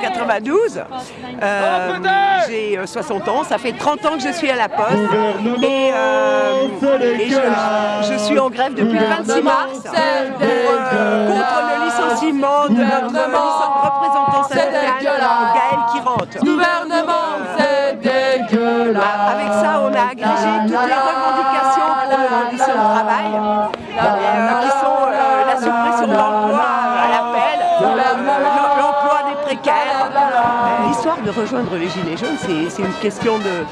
92. Euh, j'ai 60 ans, ça fait 30 ans que je suis à la Poste et, je, suis en grève depuis le 26 mars contre le licenciement de notre représentant syndical Gaël Kirante. Gouvernement, c'est dégueulasse. Avec ça, on a agrégé toutes les rejoindre les Gilets jaunes, c'est une question de,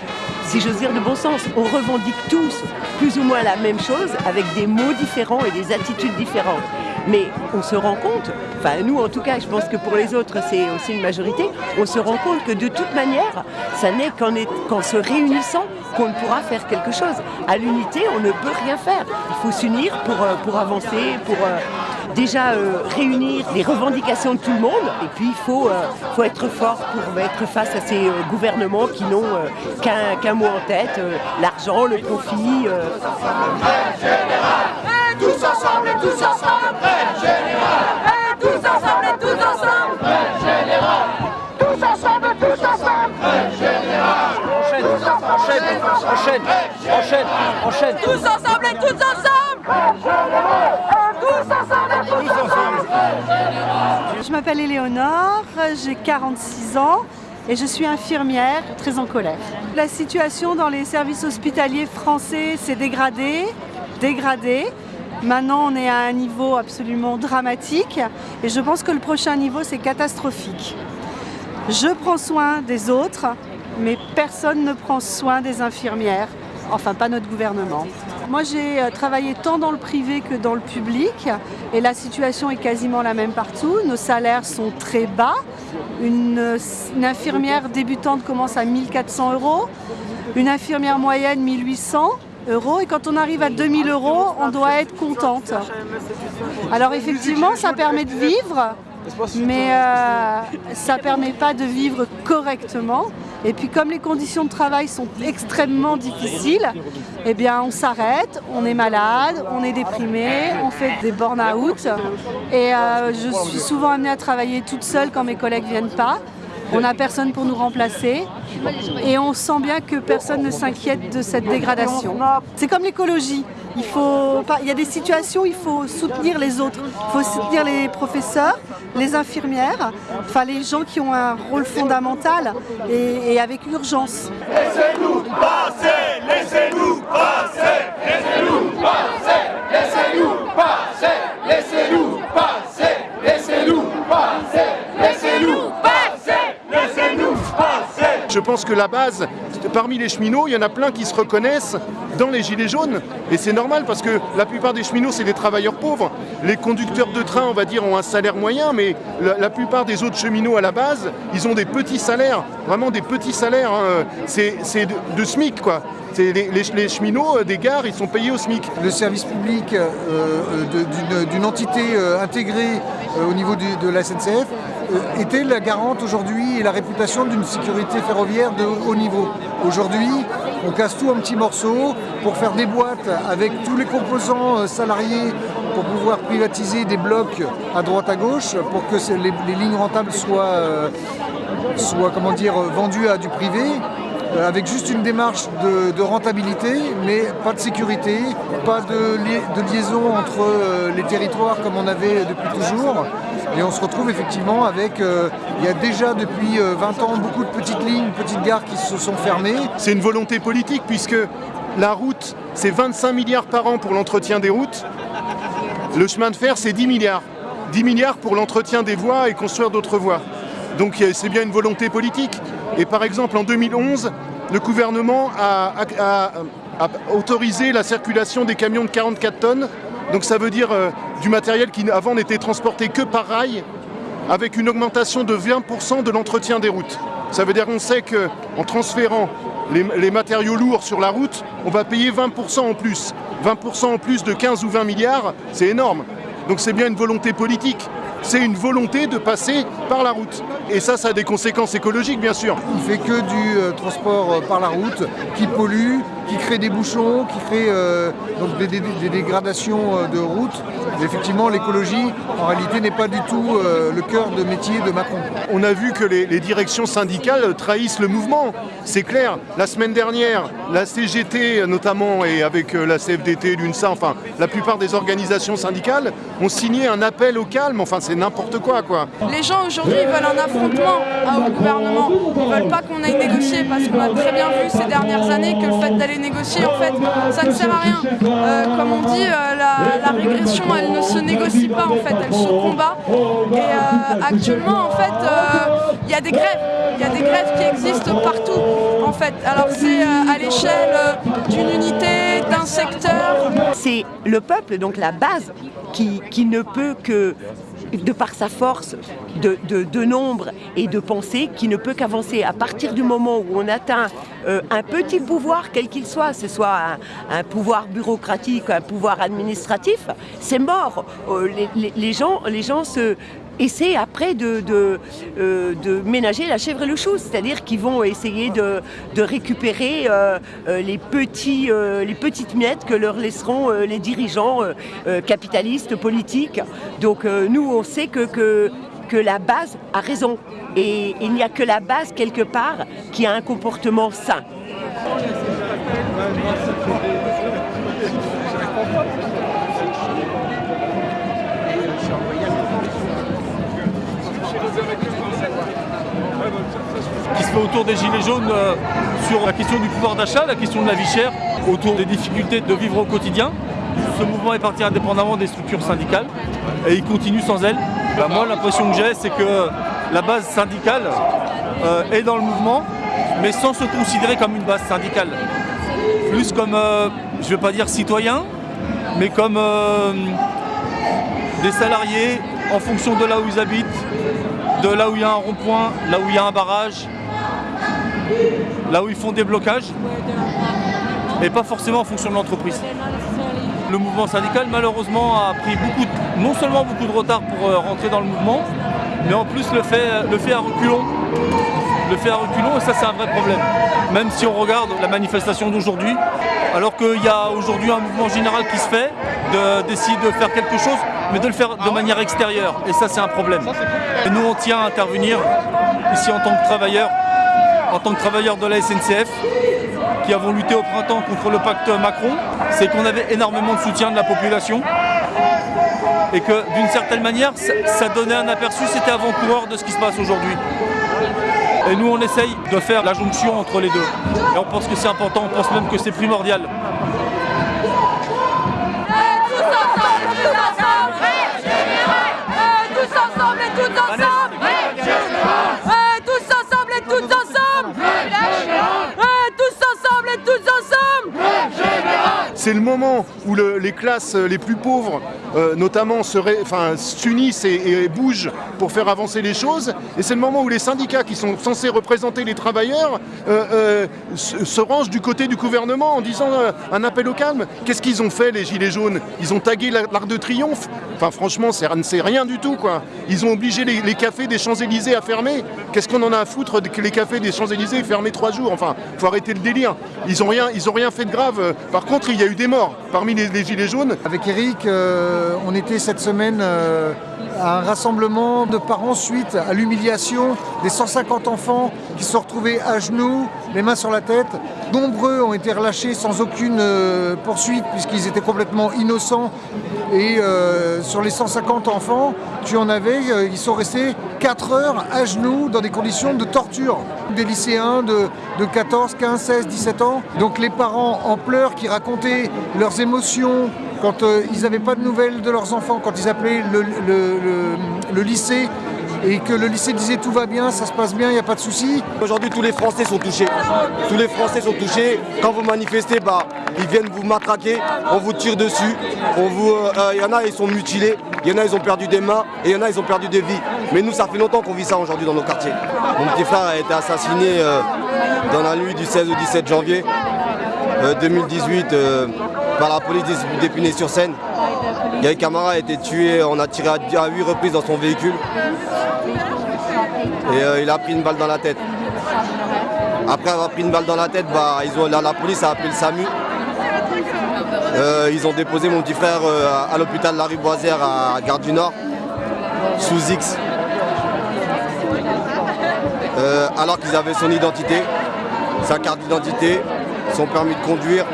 si j'ose dire, de bon sens. On revendique tous plus ou moins la même chose avec des mots différents et des attitudes différentes. Mais on se rend compte, enfin nous en tout cas, je pense que pour les autres c'est aussi une majorité, on se rend compte que de toute manière, ça n'est qu'en se réunissant qu'on pourra faire quelque chose. À l'unité, on ne peut rien faire. Il faut s'unir pour, euh, pour avancer, pour euh, déjà euh, réunir les revendications de tout le monde. Et puis il faut, faut être fort pour être face à ces gouvernements qui n'ont qu'un mot en tête, l'argent, le profit. tous ensemble, tous ensemble, général. Tous ensemble et tous ensemble, général. Tous ensemble, tous ensemble, général. Enchaîne, enchaîne, enchaîne, enchaîne, enchaîne. Tous ensemble et tous ensemble, m'appelle Éléonore, j'ai 46 ans et je suis infirmière très en colère. La situation dans les services hospitaliers français s'est dégradée, dégradée. Maintenant, on est à un niveau absolument dramatique et je pense que le prochain niveau, c'est catastrophique. Je prends soin des autres, mais personne ne prend soin des infirmières, enfin pas notre gouvernement. Moi, j'ai euh, travaillé tant dans le privé que dans le public et la situation est quasiment la même partout. Nos salaires sont très bas. Une, une infirmière débutante commence à 1400 euros, une infirmière moyenne 1800 euros et quand on arrive à 2000 euros, on doit être contente. Alors effectivement, ça permet de vivre, mais euh, ça ne permet pas de vivre correctement. Et puis comme les conditions de travail sont extrêmement difficiles, eh on s'arrête, on est malade, on est déprimé, on fait des burn-out. Et euh, je suis souvent amenée à travailler toute seule quand mes collègues ne viennent pas. On n'a personne pour nous remplacer et on sent bien que personne ne s'inquiète de cette dégradation. C'est comme l'écologie. Il, faut, il y a des situations il faut soutenir les autres. Il faut soutenir les professeurs, les infirmières, enfin les gens qui ont un rôle fondamental et, et avec urgence. Laissez-nous passer, laissez-nous passer, laissez-nous passer, laissez-nous passer, laissez-nous passer, laissez-nous passer, laissez-nous je pense que la base, parmi les cheminots, il y en a plein qui se reconnaissent dans les gilets jaunes. Et c'est normal parce que la plupart des cheminots, c'est des travailleurs pauvres. Les conducteurs de train, on va dire, ont un salaire moyen, mais la, plupart des autres cheminots à la base, ils ont des petits salaires, vraiment des petits salaires. Hein. C'est de, SMIC, quoi. Les, les, cheminots euh, des gares, ils sont payés au SMIC. Le service public euh, euh, d'une entité intégrée au niveau de la SNCF était la garante aujourd'hui et la réputation d'une sécurité ferroviaire de haut niveau. Aujourd'hui, on casse tout en petits morceaux pour faire des boîtes avec tous les composants euh, salariés pour pouvoir privatiser des blocs à droite à gauche pour que les, lignes rentables soient, euh, vendues à du privé avec juste une démarche de, rentabilité, mais pas de sécurité, pas de liaison entre les territoires comme on avait depuis toujours. Et on se retrouve effectivement avec, euh, il y a déjà depuis 20 euh, ans beaucoup de petites lignes, petites gares qui se sont fermées. C'est une volonté politique puisque la route, c'est 25 milliards par an pour l'entretien des routes. Le chemin de fer, c'est 10 milliards. 10 milliards pour l'entretien des voies et construire d'autres voies. Donc c'est bien une volonté politique. Et par exemple, en 2011, le gouvernement a, a autorisé la circulation des camions de 44 tonnes donc ça veut dire euh, du matériel qui avant n'était transporté que par rail, avec une augmentation de 20% de l'entretien des routes. Ça veut dire qu'on sait qu'en transférant les, matériaux lourds sur la route, on va payer 20% en plus. 20% en plus de 15 ou 20 milliards, c'est énorme. Donc c'est bien une volonté politique. C'est une volonté de passer par la route. Et ça, ça a des conséquences écologiques, bien sûr. Il fait que du euh, transport euh, par la route qui pollue, qui crée des bouchons, qui crée euh, donc des, des- des dégradations euh, de routes. Et effectivement, l'écologie, en réalité, n'est pas du tout euh, le cœur de métier de Macron. On a vu que les, les directions syndicales trahissent le mouvement. C'est clair. La semaine dernière, la CGT notamment et avec euh, la CFDT, l'UNSA, enfin la plupart des organisations syndicales ont signé un appel au calme. Enfin c'est n'importe quoi quoi. Les gens aujourd'hui ils veulent un affrontement au gouvernement. Ils veulent pas qu'on aille négocier parce qu'on a très bien vu ces dernières années que le fait d'aller négocier, en fait, ça ne sert à rien. Euh, comme on dit, euh, la, régression, elle ne se négocie pas, en fait, elle se combat. Et euh, actuellement, en fait, il y a des grèves. Il y a des grèves qui existent partout, en fait. Alors c'est à l'échelle d'une unité, d'un secteur. C'est le peuple, donc la base, qui, qui ne peut que, de par sa force de, nombre et de pensée, qui ne peut qu'avancer. À partir du moment où on atteint euh, un petit pouvoir, quel qu'il soit, ce soit un, pouvoir bureaucratique, un pouvoir administratif, c'est mort. Euh, les gens, les gens se essaient après euh, de ménager la chèvre et le chou, c'est-à-dire qu'ils vont essayer de, récupérer euh, euh, les, petits, les petites miettes que leur laisseront les dirigeants capitalistes, politiques. Donc nous, on sait que, que la base a raison. Et il n'y a que la base, quelque part, qui a un comportement sain. Qui se fait autour des Gilets jaunes euh, sur la question du pouvoir d'achat, la question de la vie chère, autour des difficultés de vivre au quotidien. Ce mouvement est parti indépendamment des structures syndicales et il continue sans elles. Bah, moi, l'impression que j'ai, c'est que la base syndicale euh, est dans le mouvement, mais sans se considérer comme une base syndicale. Plus comme, euh, je ne vais pas dire citoyen, mais comme des salariés en fonction de là où ils habitent, de là où il y a un rond-point, là où il y a un barrage, là où ils font des blocages, et pas forcément en fonction de l'entreprise. Le mouvement syndical, malheureusement, a pris non seulement beaucoup de retard pour euh, rentrer dans le mouvement, mais en plus le fait, le fait à reculons. Le fait à reculons, et ça c'est un vrai problème. Même si on regarde la manifestation d'aujourd'hui, alors qu'il y a aujourd'hui un mouvement général qui se fait, d'essayer de faire quelque chose, mais de le faire de manière extérieure. Et ça c'est un problème. Et nous on tient à intervenir ici en tant que travailleurs, en tant que travailleurs de la SNCF, qui avons lutté au printemps contre le pacte Macron, c'est qu'on avait énormément de soutien de la population et que d'une certaine manière, ça, ça donnait un aperçu, c'était avant-coureur de ce qui se passe aujourd'hui. Et nous, on essaye de faire la jonction entre les deux. Et on pense que c'est important, on pense même que c'est primordial. 六到三 C'est le moment où le- les classes les plus pauvres, euh, notamment, s'unissent et, bougent pour faire avancer les choses. Et c'est le moment où les syndicats, qui sont censés représenter les travailleurs, euh, euh, se, rangent du côté du gouvernement en disant un appel au calme. Qu'est-ce qu'ils ont fait, les Gilets jaunes? Ils ont tagué la- l'Arc de Triomphe? Enfin, franchement, c'est rien du tout, quoi. Ils ont obligé les, cafés des Champs-Élysées à fermer. Qu'est-ce qu'on en a à foutre que les cafés des Champs-Élysées aient fermé trois jours? Enfin, faut arrêter le délire. Ils ont rien, rien fait de grave. Par contre, il y a eu des morts parmi les, Gilets jaunes. Avec Eric, euh, on était cette semaine euh, un rassemblement de parents suite à l'humiliation des 150 enfants qui se sont retrouvés à genoux, les mains sur la tête. Nombreux ont été relâchés sans aucune euh, poursuite puisqu'ils étaient complètement innocents. Et euh, sur les 150 enfants, tu en avais, euh, ils sont restés 4 heures à genoux dans des conditions de torture. Des lycéens de, de 14, 15, 16, 17 ans. Donc les parents en pleurs qui racontaient leurs émotions quand euh, ils n'avaient pas de nouvelles de leurs enfants, quand ils appelaient le, lycée et que le lycée disait tout va bien, ça se passe bien, il n'y a pas de souci. Aujourd'hui, tous les Français sont touchés. Tous les Français sont touchés. Quand vous manifestez, bah, ils viennent vous matraquer, on vous tire dessus. Vous, euh, euh, il y en a, ils sont mutilés. Il y en a, ils ont perdu des mains. Et il y en a, ils ont perdu des vies. Mais nous, ça fait longtemps qu'on vit ça aujourd'hui dans nos quartiers. Mon petit frère a été assassiné dans la nuit du 16 au 17 janvier euh, 2018 euh, la police d'Épinay-sur-Seine. Gaël Camara a été tué, on a tiré à 8 reprises dans son véhicule. Et euh, il a pris une balle dans la tête. Après avoir pris une balle dans la tête, bah, la, police a appelé le SAMU. Euh, ils ont déposé mon petit frère euh, à, l'hôpital Larry Boisière à Gare du Nord, sous X. Alors qu'ils avaient son identité, sa carte d'identité, son permis de conduire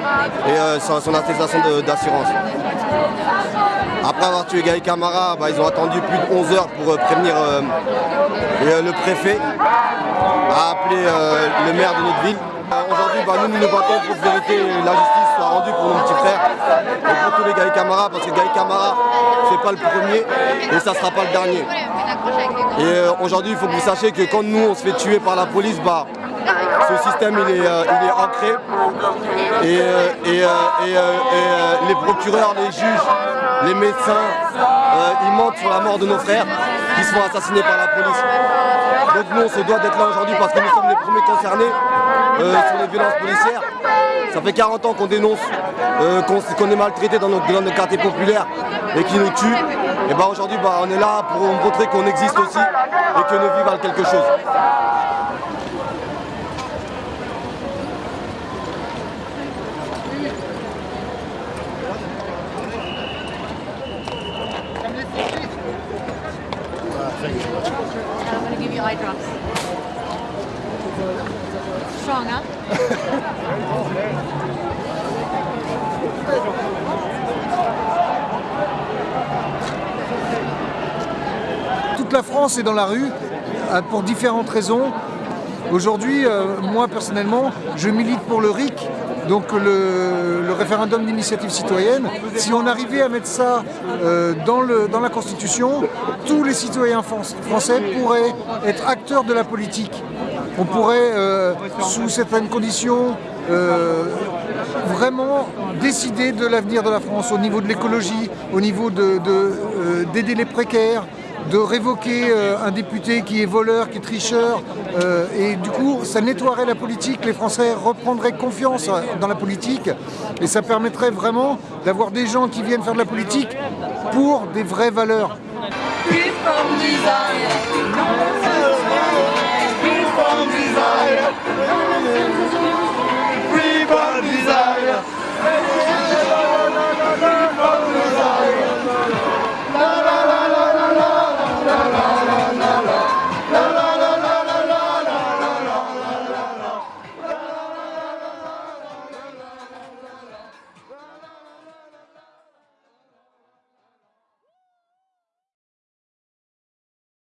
et euh, son, attestation d'assurance. Après avoir tué Gaï Camara, bah, ils ont attendu plus de 11 heures pour euh, prévenir euh, le préfet a appelé le maire de notre ville. Aujourd'hui, bah, nous, nous battons pour que vérité la justice soit rendue pour nos petits frères et pour tous les Gaï Camara, parce que Gaï Camara, c'est pas le premier et ça sera pas le dernier. Et aujourd'hui, il faut que vous sachiez que quand nous, on se fait tuer par la police, bah, ce système, il est, euh, ancré. Et, euh, euh, les procureurs, les juges, les médecins, ils mentent sur la mort de nos frères qui se font assassiner par la police. Donc nous, on se doit d'être là aujourd'hui parce que nous sommes les premiers concernés sur les violences policières. Ça fait 40 ans qu'on dénonce qu'on est maltraité dans nos, dans nos quartiers populaires et qui nous tuent. Et bah aujourd'hui, bah, on est là pour montrer qu'on existe aussi et que nos vies valent quelque chose. Toute la France est dans la rue euh, pour différentes raisons. Aujourd'hui, euh, moi personnellement, je milite pour le RIC, donc le, référendum d'initiative citoyenne. Si on arrivait à mettre ça euh, dans, la Constitution, tous les citoyens fran- français pourraient être acteurs de la politique. On pourrait, sous certaines conditions, vraiment décider de l'avenir de la France au niveau de l'écologie, au niveau de- de, euh, d'aider les précaires, de révoquer euh, un député qui est voleur, qui est tricheur, euh, et du coup ça nettoierait la politique, les Français reprendraient confiance dans la politique, et ça permettrait vraiment d'avoir des gens qui viennent faire de la politique pour des vraies valeurs.